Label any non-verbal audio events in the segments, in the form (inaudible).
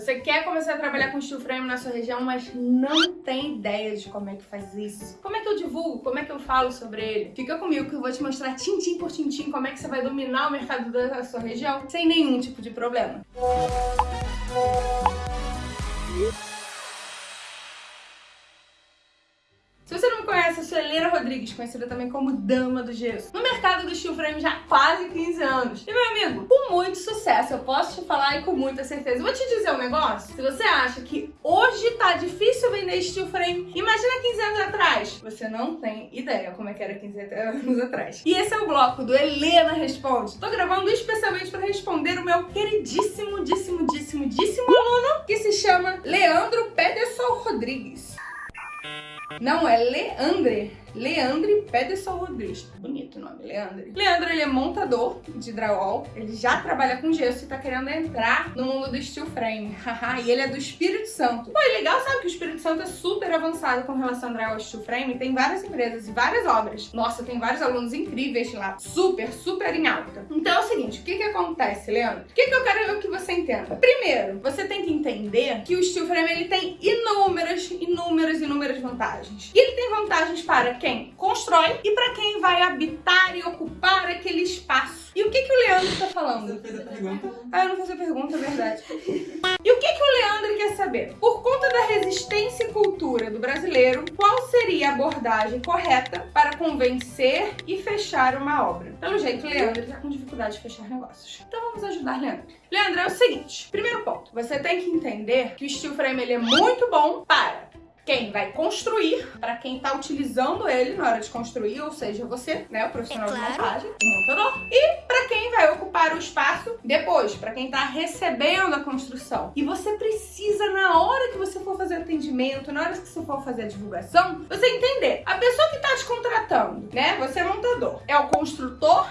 Você quer começar a trabalhar com steel frame na sua região, mas não tem ideia de como é que faz isso. Como é que eu divulgo? Como é que eu falo sobre ele? Fica comigo que eu vou te mostrar tintim por tintim como é que você vai dominar o mercado da sua região sem nenhum tipo de problema. Música Helena Rodrigues, conhecida também como Dama do Gesso. No mercado do steel frame já há quase 15 anos. E meu amigo, com muito sucesso, eu posso te falar e com muita certeza. vou te dizer um negócio, se você acha que hoje tá difícil vender steel frame, imagina 15 anos atrás. Você não tem ideia como é que era 15 anos atrás. E esse é o bloco do Helena Responde. Tô gravando especialmente para responder o meu queridíssimo, díssimo, díssimo, díssimo aluno, que se chama Leandro Pederson Rodrigues. Não, é Leandre. Leandre Pederson Rodrigues. Bonito o nome, Leandre. Leandro, ele é montador de drywall, ele já trabalha com gesso e tá querendo entrar no mundo do steel frame. (laughs) e ele é do Espírito Santo. Pô, é legal, sabe que o Espírito Santo é super avançado com relação ao drywall e steel frame. Tem várias empresas e várias obras. Nossa, tem vários alunos incríveis lá. Super, super em alta. Então é o seguinte, o que que acontece, Leandro? O que que eu quero que você entenda? Primeiro, você tem que entender que o steel frame ele tem inúmeras, inúmeras, inúmeras vantagens. E ele tem vantagens para quem constrói e para quem vai habitar e ocupar aquele espaço. E o que, que o Leandro está falando? Você fez a pergunta. Ah, eu não fiz a pergunta, é verdade. (laughs) e o que, que o Leandro quer saber? Por conta da resistência e cultura do brasileiro, qual seria a abordagem correta para convencer e fechar uma obra? Pelo jeito, o Leandro está com dificuldade de fechar negócios. Então vamos ajudar Leandro. Leandro, é o seguinte. Primeiro ponto. Você tem que entender que o steel frame ele é muito bom para quem vai construir, para quem está utilizando ele na hora de construir, ou seja, você, né, o profissional é claro. de montagem, o montador, e para quem vai ocupar o espaço depois, para quem está recebendo a construção. E você precisa, na hora que você for fazer atendimento, na hora que você for fazer a divulgação, você entender, a pessoa que está te contratando, né, você é montador, é o construtor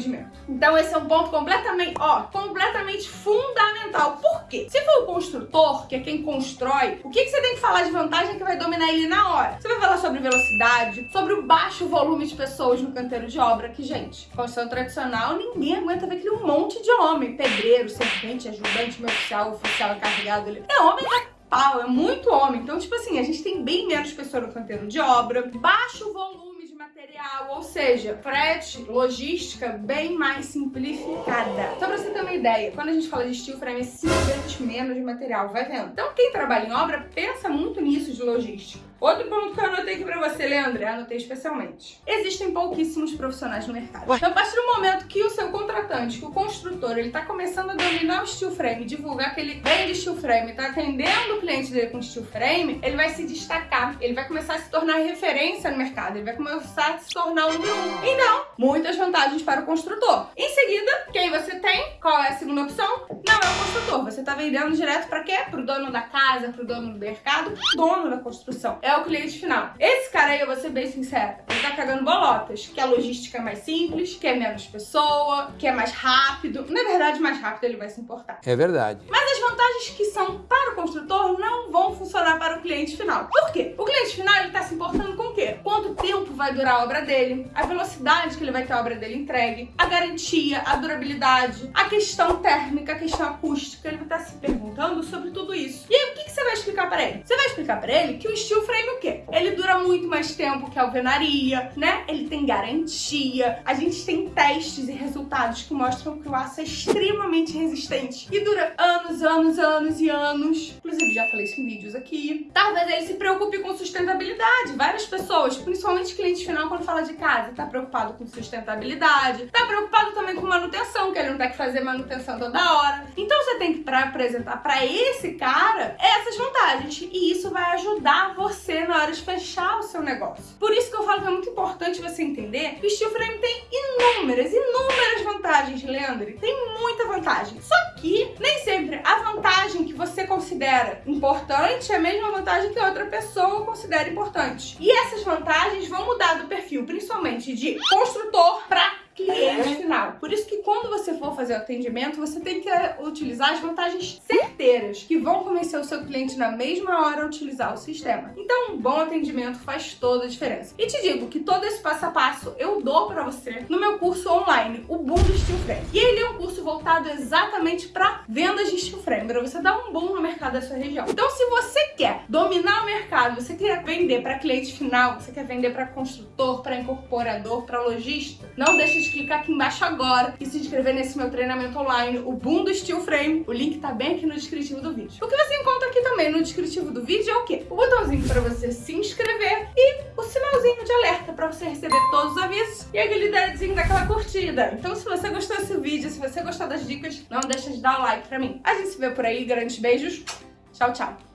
empreendimento? Então esse é um ponto completamente, ó, completamente fundamental. Por quê? Se for o construtor, que é quem constrói, o que, que você tem que falar de vantagem que vai dominar ele na hora? Você vai falar sobre velocidade, sobre o baixo volume de pessoas no canteiro de obra, que, gente, construção tradicional, ninguém aguenta ver aquele monte de homem, pedreiro, servente, ajudante, meu oficial, oficial encarregado ali. É homem da pau, é muito homem. Então, tipo assim, a gente tem bem menos pessoas no canteiro de obra, baixo volume material, ou seja, frete, logística bem mais simplificada. Só pra você ter uma ideia, quando a gente fala de steel frame, é 5 vezes menos de material, vai vendo? Então quem trabalha em obra pensa muito nisso de logística. Outro ponto que eu anotei aqui pra você, Leandro, anotei especialmente. Existem pouquíssimos profissionais no mercado. Então, a partir do momento que o seu contratante, que o construtor, ele tá começando a dominar o steel frame, divulgar que ele vende steel frame, tá atendendo o cliente dele com steel frame, ele vai se destacar, ele vai começar a se tornar referência no mercado, ele vai começar a se tornar o número um. Então, muitas vantagens para o construtor. Em seguida, quem você tem? Qual é a segunda opção? Não é o construtor. Você tá vendendo direto para quê? Pro dono da casa, pro dono do mercado, dono da construção. É o cliente final. Esse cara aí, eu vou ser bem sincera, ele tá cagando bolotas, que a logística é mais simples, que é menos pessoa, que é mais rápido. Na verdade, mais rápido ele vai se importar. É verdade. Mas as vantagens que são para o construtor não vão funcionar para o cliente final. Por quê? O cliente final, ele tá se importando com o quê? Quanto tempo vai durar a obra dele, a velocidade que ele vai ter a obra dele entregue, a garantia, a durabilidade, a questão térmica, a questão acústica. Ele vai estar se perguntando sobre tudo isso. E aí, o que, que você vai explicar para ele? Você vai explicar para ele que o steel frame o quê? Ele dura muito mais tempo que a alvenaria, né? Ele tem garantia. A gente tem testes e resultados que mostram que o aço é extremamente resistente e dura anos, anos, anos e anos. Inclusive, já falei isso em vídeos aqui. Talvez ele se preocupe com sustentabilidade. Várias pessoas, principalmente cliente final, quando fala de casa, tá preocupado com sustentabilidade, tá preocupado também com manutenção, que ele não tem que fazer manutenção toda hora. Então você tem que pra apresentar para esse cara essas vantagens e isso vai ajudar você na hora de fechar o seu negócio. Por isso que eu falo que é muito importante você entender que o steel frame tem inúmeras, inúmeras vantagens, Leandro. Tem muita vantagem. Só que nem sempre a vantagem que você considera importante é a mesma vantagem que outra pessoa considera importante. E essas vantagens vão mudar do perfil, principalmente de construtor para cliente final. Por isso que quando você for fazer o atendimento, você tem que eh, utilizar as vantagens certeiras que vão convencer o seu cliente na mesma hora a utilizar o sistema. Então, um bom atendimento faz toda a diferença. E te digo que todo esse passo a passo eu dou para você no meu curso online, o Boom do Steel Frame. E ele é um curso voltado exatamente para vendas de steel frame, para você dar um boom no mercado da sua região. Então, se você quer dominar o mercado, você quer vender para cliente final, você quer vender para construtor, para incorporador, para lojista, não deixe de clicar aqui embaixo agora e se nesse meu treinamento online, o Boom do Steel Frame. O link tá bem aqui no descritivo do vídeo. O que você encontra aqui também no descritivo do vídeo é o quê? O botãozinho para você se inscrever e o sinalzinho de alerta para você receber todos os avisos e aquele dedinho daquela curtida. Então se você gostou desse vídeo, se você gostou das dicas, não deixa de dar o like pra mim. A gente se vê por aí, grandes beijos. Tchau, tchau.